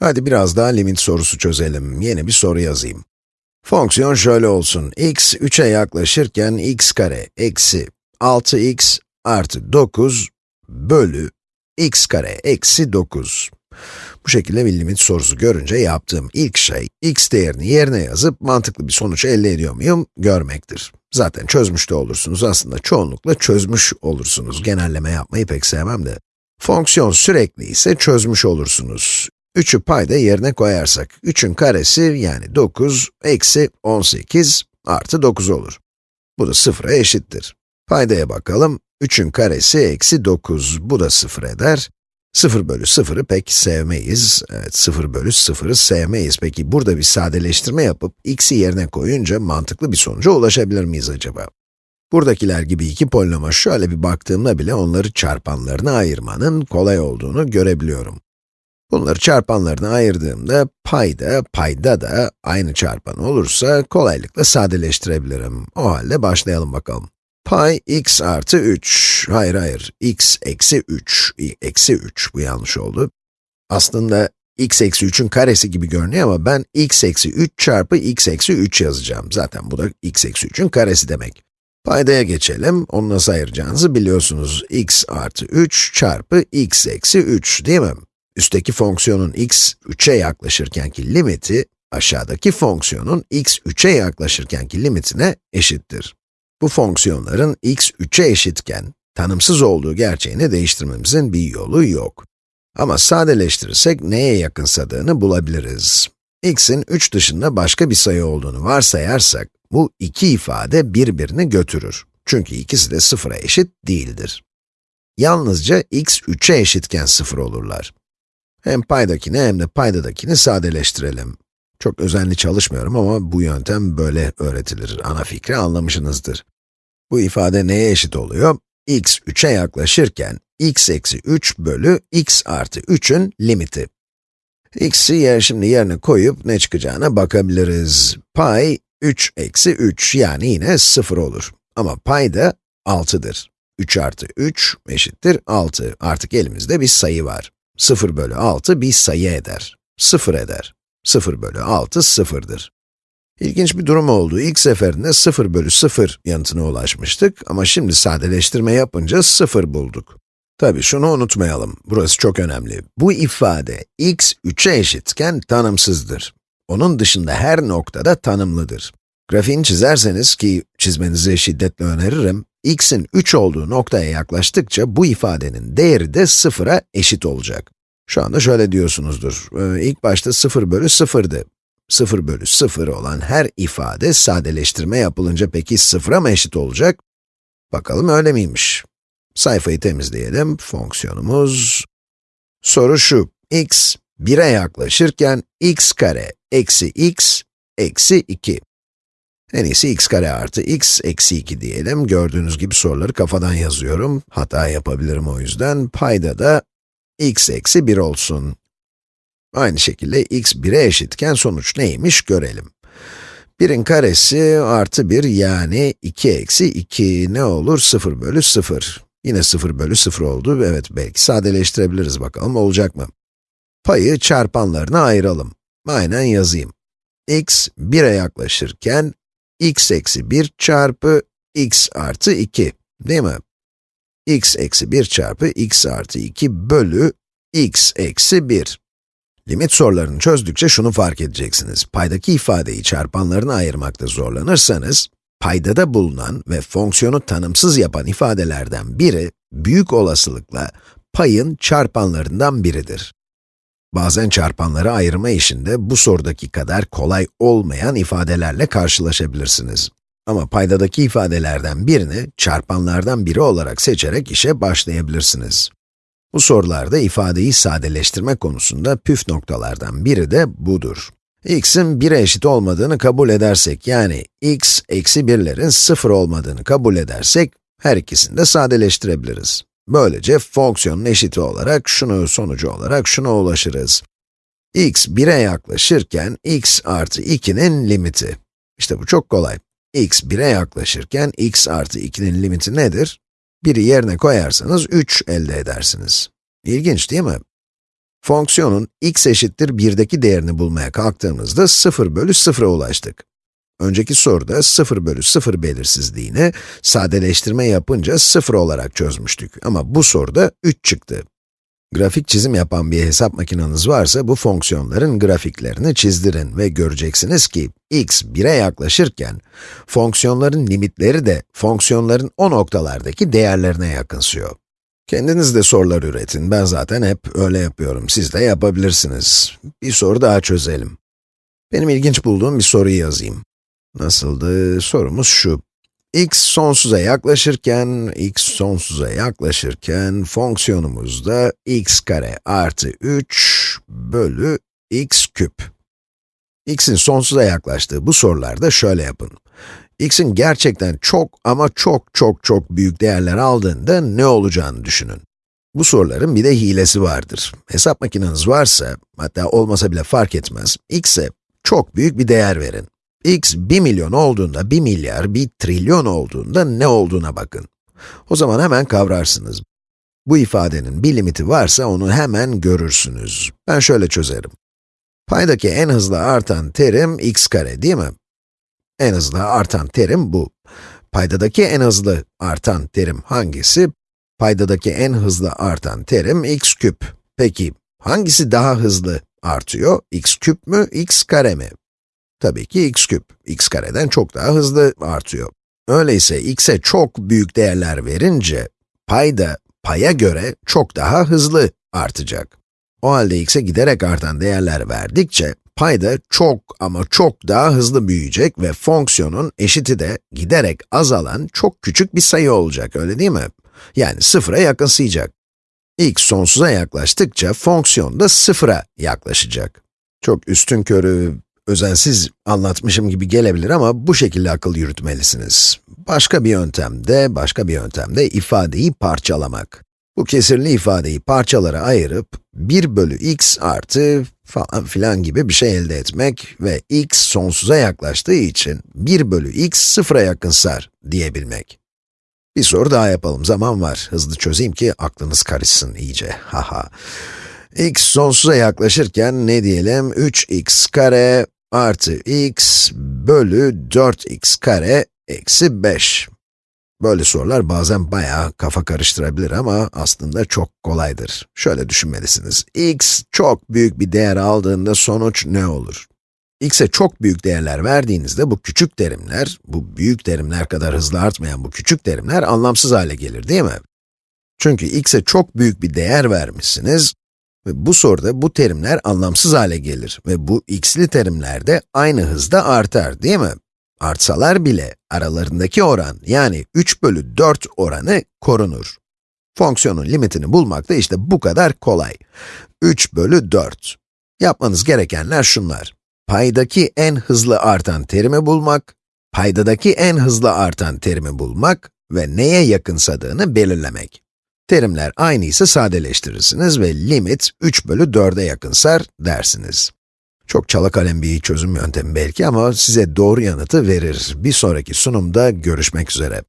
Hadi biraz daha limit sorusu çözelim. Yeni bir soru yazayım. Fonksiyon şöyle olsun. x 3'e yaklaşırken x kare eksi 6x artı 9 bölü x kare eksi 9. Bu şekilde bir limit sorusu görünce yaptığım ilk şey, x değerini yerine yazıp mantıklı bir sonuç elde ediyor muyum görmektir. Zaten çözmüş de olursunuz, aslında çoğunlukla çözmüş olursunuz. Genelleme yapmayı pek sevmem de. Fonksiyon sürekli ise çözmüş olursunuz. 3'ü payda yerine koyarsak, 3'ün karesi yani 9 eksi 18 artı 9 olur. Bu da 0'a eşittir. Paydaya bakalım, 3'ün karesi eksi 9, bu da 0 eder. 0 bölü 0'ı pek sevmeyiz. Evet, 0 bölü 0'ı sevmeyiz. Peki burada bir sadeleştirme yapıp x'i yerine koyunca mantıklı bir sonuca ulaşabilir miyiz acaba? Buradakiler gibi iki polinoma şöyle bir baktığımda bile onları çarpanlarına ayırmanın kolay olduğunu görebiliyorum. Bunları çarpanlarına ayırdığımda payda, payda da aynı çarpan olursa kolaylıkla sadeleştirebilirim. O halde başlayalım bakalım. Pay x artı 3, hayır hayır, x eksi 3, eksi 3, bu yanlış oldu. Aslında x eksi 3'ün karesi gibi görünüyor ama ben x eksi 3 çarpı x eksi 3 yazacağım. Zaten bu da x eksi 3'ün karesi demek. Paydaya geçelim, onu nasıl ayıracağınızı biliyorsunuz. x artı 3 çarpı x eksi 3 değil mi? Üstteki fonksiyonun x 3'e yaklaşırkenki limiti, aşağıdaki fonksiyonun x 3'e yaklaşırkenki limitine eşittir. Bu fonksiyonların x 3'e eşitken, tanımsız olduğu gerçeğini değiştirmemizin bir yolu yok. Ama sadeleştirirsek neye yakınsadığını bulabiliriz. x'in 3 dışında başka bir sayı olduğunu varsayarsak, bu iki ifade birbirini götürür. Çünkü ikisi de 0'a eşit değildir. Yalnızca x 3'e eşitken 0 olurlar. Hem paydakini hem de paydadakini sadeleştirelim. Çok özenli çalışmıyorum ama bu yöntem böyle öğretilir. Ana fikri anlamışsınızdır. Bu ifade neye eşit oluyor? x 3'e yaklaşırken, x eksi 3 bölü x artı 3'ün limiti. x'i yer şimdi yerine koyup ne çıkacağına bakabiliriz. Pay 3 eksi 3 yani yine 0 olur. Ama pay da 6'dır. 3 artı 3 eşittir 6. Artık elimizde bir sayı var. 0 bölü 6 bir sayı eder. 0 eder. 0 bölü 6 sıfırdır. İlginç bir durum oldu. İlk seferinde 0 bölü 0 yanıtına ulaşmıştık ama şimdi sadeleştirme yapınca 0 bulduk. Tabii şunu unutmayalım, burası çok önemli. Bu ifade x 3'e eşitken tanımsızdır. Onun dışında her noktada tanımlıdır. Grafiğini çizerseniz ki çizmenizi şiddetle öneririm, x'in 3 olduğu noktaya yaklaştıkça bu ifadenin değeri de 0'a eşit olacak. Şu anda şöyle diyorsunuzdur, ee, ilk başta 0 bölü 0'dı. 0 bölü 0 olan her ifade sadeleştirme yapılınca peki 0'a mı eşit olacak? Bakalım öyle miymiş? Sayfayı temizleyelim, fonksiyonumuz... Soru şu, x 1'e yaklaşırken x kare eksi x eksi 2. En iyisi x kare artı x eksi 2 diyelim. Gördüğünüz gibi soruları kafadan yazıyorum. Hata yapabilirim o yüzden. Payda da x eksi 1 olsun. Aynı şekilde x 1'e eşitken sonuç neymiş görelim. 1'in karesi artı 1 yani 2 eksi 2 ne olur? 0 bölü 0. Yine 0 bölü 0 oldu. Evet, belki sadeleştirebiliriz bakalım olacak mı? Payı çarpanlarına ayıralım. Aynen yazayım. x 1'e yaklaşırken x eksi 1 çarpı x artı 2, değil mi? x eksi 1 çarpı x artı 2 bölü x eksi 1. Limit sorularını çözdükçe şunu fark edeceksiniz. Paydaki ifadeyi çarpanlarına ayırmakta zorlanırsanız, paydada bulunan ve fonksiyonu tanımsız yapan ifadelerden biri, büyük olasılıkla payın çarpanlarından biridir. Bazen çarpanları ayırma işinde bu sorudaki kadar kolay olmayan ifadelerle karşılaşabilirsiniz. Ama paydadaki ifadelerden birini çarpanlardan biri olarak seçerek işe başlayabilirsiniz. Bu sorularda ifadeyi sadeleştirme konusunda püf noktalardan biri de budur. x'in 1'e eşit olmadığını kabul edersek, yani x eksi 1'lerin 0 olmadığını kabul edersek, her ikisini de sadeleştirebiliriz. Böylece fonksiyonun eşiti olarak, şunu sonucu olarak şuna ulaşırız. x 1'e yaklaşırken, x artı 2'nin limiti. İşte bu çok kolay. x 1'e yaklaşırken, x artı 2'nin limiti nedir? 1'i yerine koyarsanız 3 elde edersiniz. İlginç değil mi? Fonksiyonun x eşittir 1'deki değerini bulmaya kalktığımızda 0 bölü 0'a ulaştık. Önceki soruda 0 bölü 0 belirsizliğini sadeleştirme yapınca 0 olarak çözmüştük. Ama bu soruda 3 çıktı. Grafik çizim yapan bir hesap makineniz varsa bu fonksiyonların grafiklerini çizdirin ve göreceksiniz ki x 1'e yaklaşırken fonksiyonların limitleri de fonksiyonların o noktalardaki değerlerine yakınsıyor. Kendiniz de sorular üretin. Ben zaten hep öyle yapıyorum. Siz de yapabilirsiniz. Bir soru daha çözelim. Benim ilginç bulduğum bir soruyu yazayım. Nasıldı? Sorumuz şu. x sonsuza yaklaşırken, x sonsuza yaklaşırken fonksiyonumuzda x kare artı 3 bölü x küp. x'in sonsuza yaklaştığı bu sorularda şöyle yapın x'in gerçekten çok ama çok çok çok büyük değerler aldığında ne olacağını düşünün. Bu soruların bir de hilesi vardır. Hesap makineniz varsa, hatta olmasa bile fark etmez, x'e çok büyük bir değer verin. X 1 milyon olduğunda, 1 milyar, 1 trilyon olduğunda ne olduğuna bakın. O zaman hemen kavrarsınız. Bu ifadenin bir limiti varsa onu hemen görürsünüz. Ben şöyle çözerim. Paydaki en hızlı artan terim x kare değil mi? En hızlı artan terim bu. Paydadaki en hızlı artan terim hangisi? Paydadaki en hızlı artan terim x küp. Peki, hangisi daha hızlı artıyor? x küp mü, x kare mi? Tabii ki x küp. x kareden çok daha hızlı artıyor. Öyleyse x'e çok büyük değerler verince, payda paya göre çok daha hızlı artacak. O halde x'e giderek artan değerler verdikçe, payda çok ama çok daha hızlı büyüyecek ve fonksiyonun eşiti de giderek azalan çok küçük bir sayı olacak, öyle değil mi? Yani sıfıra yakınsayacak. x sonsuza yaklaştıkça fonksiyon da sıfıra yaklaşacak. Çok üstün körü, özensiz anlatmışım gibi gelebilir ama bu şekilde akıl yürütmelisiniz. Başka bir yöntemde, başka bir yöntemde ifadeyi parçalamak. Bu kesirli ifadeyi parçalara ayırıp 1 bölü x artı falan filan gibi bir şey elde etmek ve x sonsuza yaklaştığı için 1 bölü x sıfıra yakınsar diyebilmek. Bir soru daha yapalım, zaman var. Hızlı çözeyim ki aklınız karışsın iyice, haha. x sonsuza yaklaşırken ne diyelim? 3x kare artı x bölü 4x kare eksi 5. Böyle sorular bazen bayağı kafa karıştırabilir ama aslında çok kolaydır. Şöyle düşünmelisiniz. x çok büyük bir değer aldığında sonuç ne olur? x'e çok büyük değerler verdiğinizde bu küçük terimler, bu büyük terimler kadar hızlı artmayan bu küçük terimler anlamsız hale gelir değil mi? Çünkü x'e çok büyük bir değer vermişsiniz bu soruda bu terimler anlamsız hale gelir ve bu x'li terimler de aynı hızda artar değil mi? Artsalar bile aralarındaki oran yani 3 bölü 4 oranı korunur. Fonksiyonun limitini bulmak da işte bu kadar kolay. 3 bölü 4. Yapmanız gerekenler şunlar. Paydaki en hızlı artan terimi bulmak, paydadaki en hızlı artan terimi bulmak ve neye yakınsadığını belirlemek. Terimler aynı ise sadeleştirirsiniz ve limit 3 bölü 4'e yakınsar dersiniz. Çok çala kalem bir çözüm yöntemi belki ama size doğru yanıtı verir. Bir sonraki sunumda görüşmek üzere.